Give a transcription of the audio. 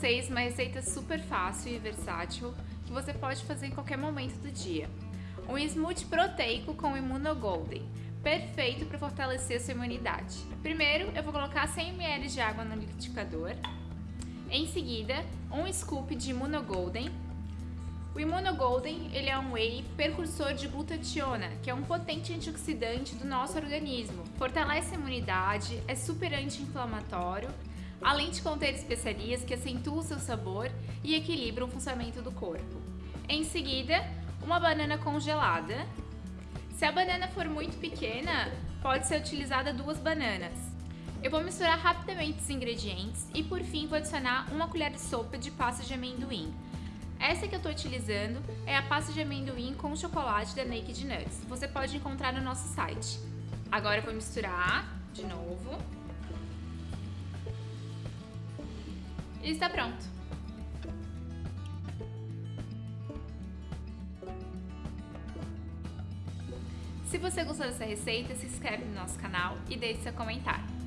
vocês uma receita super fácil e versátil que você pode fazer em qualquer momento do dia. Um smoothie proteico com Immunogolden, perfeito para fortalecer a sua imunidade. Primeiro, eu vou colocar 100 ml de água no liquidificador. Em seguida, um scoop de Immunogolden. O Immunogolden ele é um whey precursor de glutationa, que é um potente antioxidante do nosso organismo. Fortalece a imunidade, é super anti-inflamatório além de conter especiarias que acentuam o seu sabor e equilibram o funcionamento do corpo. Em seguida, uma banana congelada. Se a banana for muito pequena, pode ser utilizada duas bananas. Eu vou misturar rapidamente os ingredientes e por fim vou adicionar uma colher de sopa de pasta de amendoim. Essa que eu estou utilizando é a pasta de amendoim com chocolate da Naked Nuts. Você pode encontrar no nosso site. Agora eu vou misturar de novo. E está pronto! Se você gostou dessa receita, se inscreve no nosso canal e deixe seu comentário.